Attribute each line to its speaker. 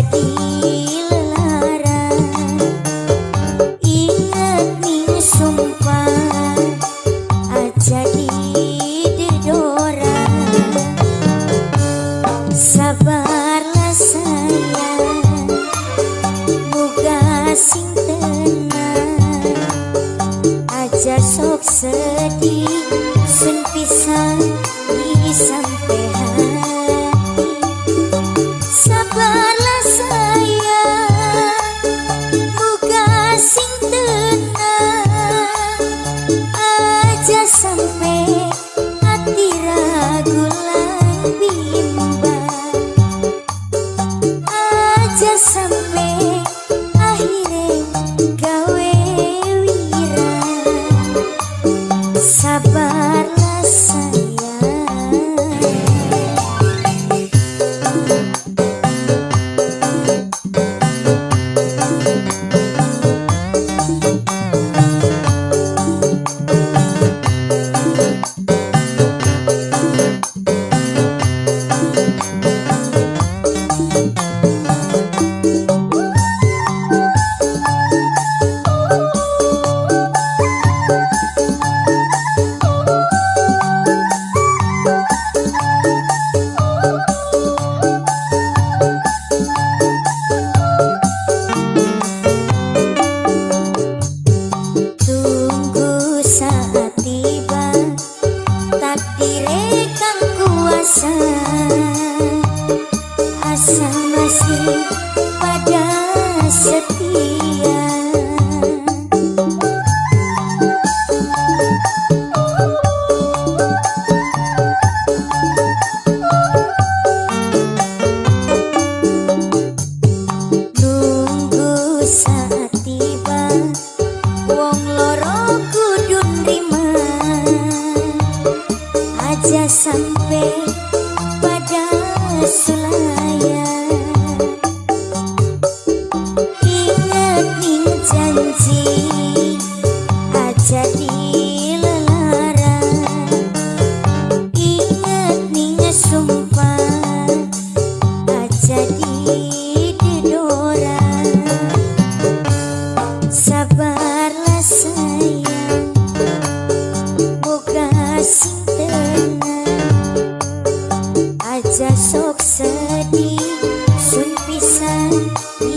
Speaker 1: Sabarlah Thank you.